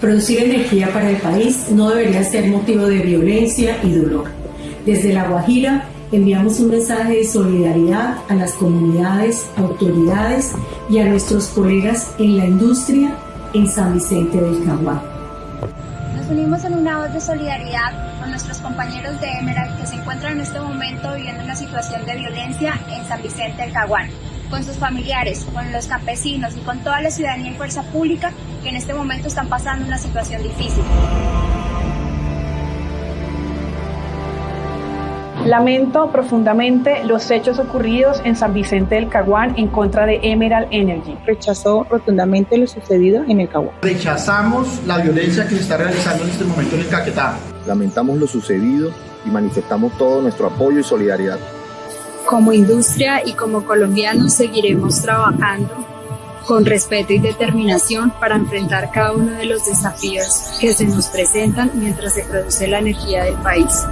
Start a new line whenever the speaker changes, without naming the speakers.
Producir energía para el país no debería ser motivo de violencia y dolor. Desde La Guajira enviamos un mensaje de solidaridad a las comunidades, autoridades y a nuestros colegas en la industria en San Vicente del Caguán.
Nos unimos en una voz de solidaridad con nuestros compañeros de Emerald que se encuentran en este momento viviendo una situación de violencia en San Vicente del Caguán, con sus familiares, con los campesinos y con toda la ciudadanía y fuerza pública que en este momento están pasando una situación difícil.
Lamento profundamente los hechos ocurridos en San Vicente del Caguán en contra de Emerald Energy.
Rechazó rotundamente lo sucedido en el Caguán.
Rechazamos la violencia que se está realizando en este momento en el Caquetá.
Lamentamos lo sucedido y manifestamos todo nuestro apoyo y solidaridad.
Como industria y como colombianos seguiremos trabajando con respeto y determinación para enfrentar cada uno de los desafíos que se nos presentan mientras se produce la energía del país.